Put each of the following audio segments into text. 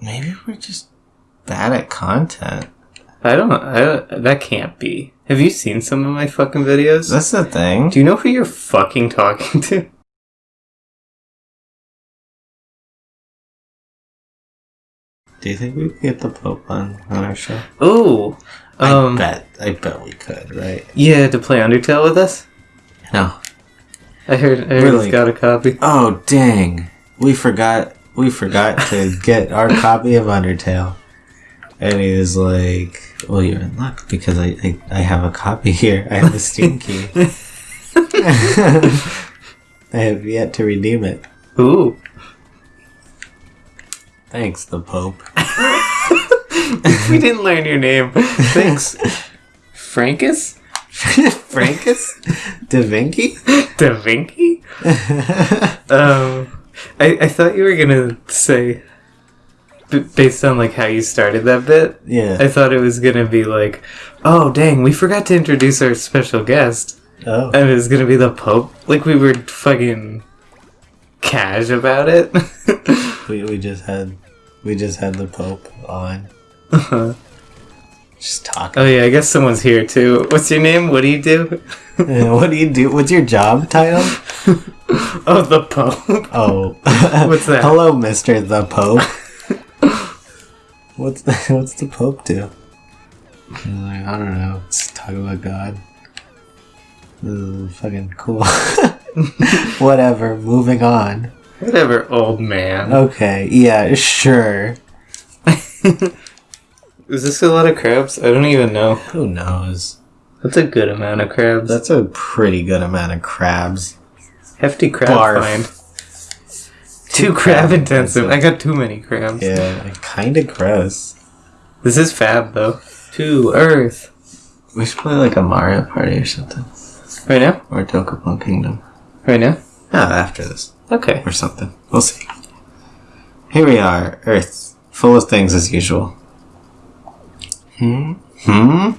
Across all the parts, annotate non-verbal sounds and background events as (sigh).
Maybe we're just bad at content. I don't. I, that can't be. Have you seen some of my fucking videos? That's the thing. Do you know who you're fucking talking to? (laughs) Do you think we could get the Pope on, on our show? Oh, um, I bet. I bet we could, right? yeah, to play Undertale with us. No. I heard. I heard Really? he's got a copy. Oh dang! We forgot. We forgot to get our copy of Undertale, and he was like, "Well, you're in luck because I I, I have a copy here. I have a Steam key. (laughs) (laughs) I have yet to redeem it. Ooh, Thanks, the Pope. (laughs) we didn't learn your name. Thanks, Frankus Frankus, Da Vinci. Da Vinci. Um, I I thought you were gonna say, b- based on like how you started that bit. Yeah. I thought it was gonna be like, oh dang, we forgot to introduce our special guest, Oh. and it was gonna be the Pope. Like we were fucking cash about it. (laughs) We, we just had we just had the Pope on. Uh huh. Just talking. oh yeah, I guess someone's here too. What's your name? What do you do? (laughs) Uh, what do you do? What's your job title? (laughs) Oh, the Pope. Oh, (laughs) What's that? Hello, Mister the Pope. what's the, (laughs) what's the Pope do? He's like, I don't know. Let's talk about God. This is fucking cool. (laughs) Whatever. Moving on. Whatever, old man. Okay. Yeah. Sure. Is this a lot of crabs? I don't even know. Who knows? That's a good amount of crabs. That's a pretty good amount of crabs. Hefty crab Barf. find. Too crab intensive. I got too many crabs. Yeah. Kind of gross. This is fab though. To Earth. We should play like a Mario Party or something, Right now? or Dokapon Kingdom. Right now? Ah, after this. Okay. or something. We'll see. Here we are, Earth, full of things as usual. Hmm? Hmm?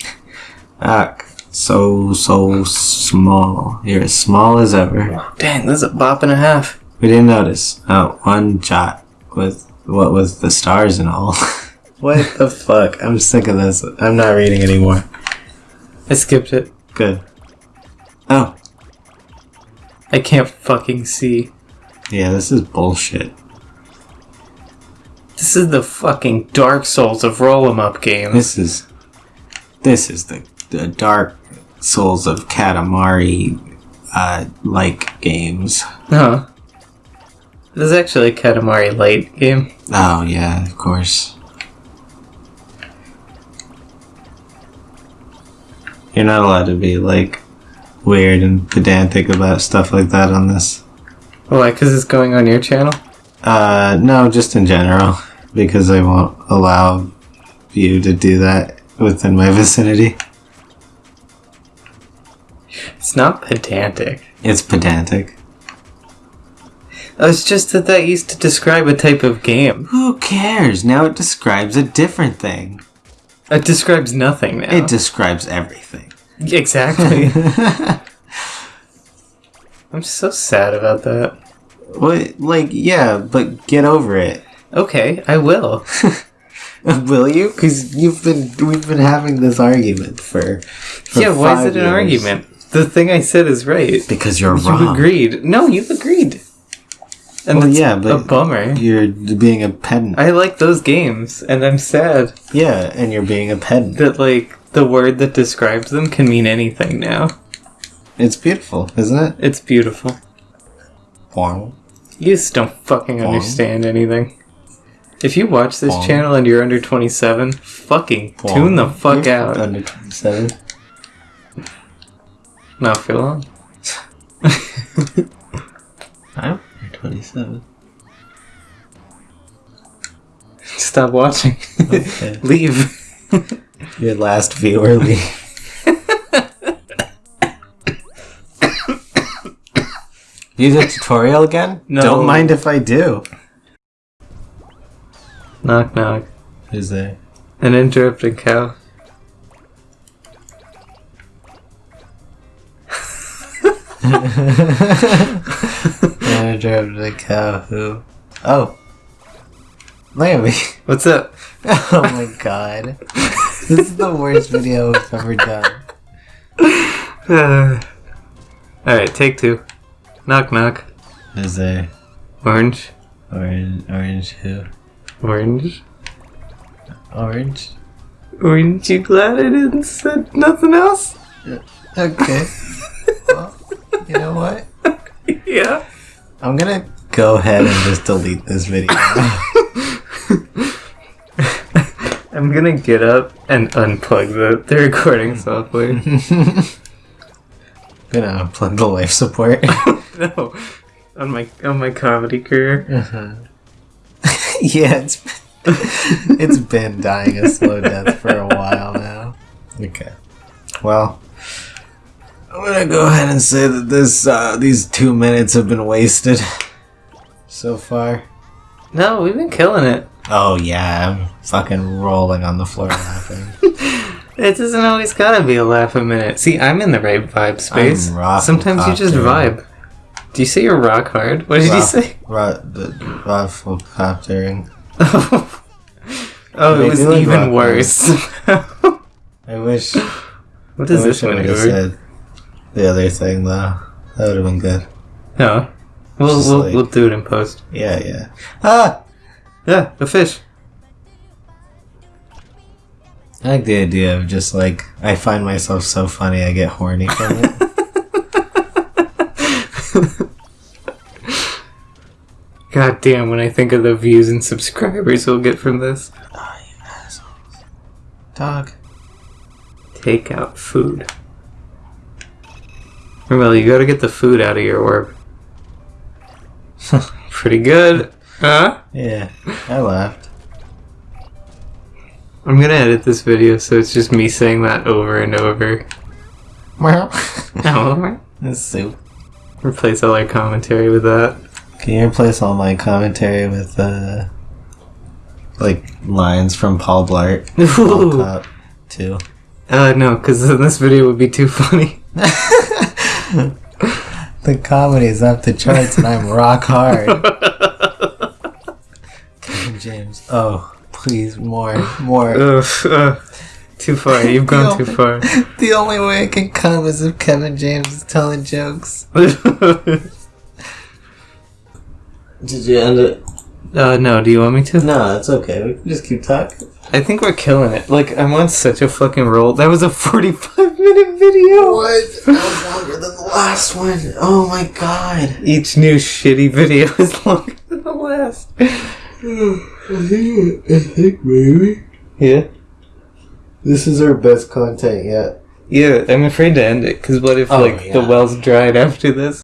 (laughs) Ak, so, so small. You're as small as ever. Dang, this is a bop and a half. We didn't notice. Oh, one jot with what with the stars and all. (laughs) what the fuck? I'm sick of this. I'm not reading anymore. I skipped it. Good. Oh, I can't fucking see. yeah, this is bullshit. This is the fucking Dark Souls of roll 'em up games. This is this is the, the dark souls of Katamari uh, like games. Huh. This is actually a Katamari Light game. Oh yeah, of course. You're not allowed to be like weird and pedantic about stuff like that on this. Why? Because it's going on your channel? Uh, no, just in general, because I won't allow you to do that within my (laughs) vicinity. It's not pedantic. It's pedantic. Oh, It's just that that used to describe a type of game. Who cares? Now it describes a different thing. It describes nothing now. It describes everything. exactly. (laughs) (laughs) I'm so sad about that. What? Like, yeah, but get over it. Okay, I will. (laughs) Will you? Because you've been we've been having this argument for. for yeah, why is it an years. argument? The thing I said is right. Because you're wrong. You wrong. agreed. No, you've agreed. And Well, yeah, a but bummer. You're being a pedant. I like those games, and I'm sad yeah, and you're being a pedant. that like the word that describes them can mean anything now. It's beautiful, isn't it? It's beautiful. Wow. You just don't fucking Wow. understand anything. If you watch this Wow. channel and you're under 27, fucking tune the fuck You're out. Under 27. Not for long. I'm 27. Stop watching. Okay. (laughs) Leave. Your last viewer leave. (laughs) Use a tutorial again? No. Don't mind if I do. knock knock. Who's there? An interrupting cow. Manager of the cow who? Oh. Look at me. What's up? (laughs) Oh my god. This is the worst video we've ever done. Uh, (sighs) Alright, take two. Knock knock. Is there Orange. orange? Orange who? Orange. Orange? Aren't you glad I didn't said nothing else? Okay. (laughs) well, you know what? (laughs) yeah. I'm gonna go ahead and just delete this video. (laughs) I'm gonna get up and unplug the, the recording software. (laughs) gonna unplug the life support. no. On my on my comedy career. Uh-huh. yeah, it's it's been dying a slow death for a while now. Okay. Well, I'm gonna go ahead and say that this uh, these two minutes have been wasted so far. No, we've been killing it. Oh yeah, I'm fucking rolling on the floor laughing. (laughs) It doesn't always gotta be a laugh a minute. See, I'm in the right vibe space. I'm rock Sometimes you just vibe. Do you say you're rock hard? What did you Rock- say? Ro- the ROFLcoptering. (laughs) oh, They it was even worse. (laughs) I wish. what I is this I would have maneuver? The other thing though. That would have been good. No. We'll, Just we'll, like- we'll do it in post. Yeah, yeah. Ah, Yeah, a fish. I like the idea of just like I find myself so funny I get horny from it. (laughs) God damn, when I think of the views and subscribers we'll get from this. Dog. Take out food. Well, you gotta get the food out of your orb. (laughs) Pretty good. Huh? Yeah, I laughed. I'm gonna edit this video so it's just me saying that over and over. Oh, (laughs) That's soup. replace all our commentary with that. Can you replace all my commentary with uh like lines from Paul Blart? (laughs) Paul Ooh. Too. Uh, no, because then this video would be too funny. (laughs) The comedy is up the charts and I'm rock hard. (laughs) Kevin James. Oh, please more, more. Ugh, uh, too far. You've (laughs) gone too far. The only way it can come is if Kevin James is telling jokes. Did you end it? uh, no, do you want me to? No, it's okay. We can just keep talking. I think we're killing it. Like, I'm on such a fucking roll. That was a 45 minute video! What? That was longer than the last one. Oh my god. Each new shitty video (laughs) is longer than the last. (sighs) I think, I think maybe Yeah? this is our best content yet. Yeah, I'm afraid to end it, because what if, Oh, like, the yeah. well's dried after this?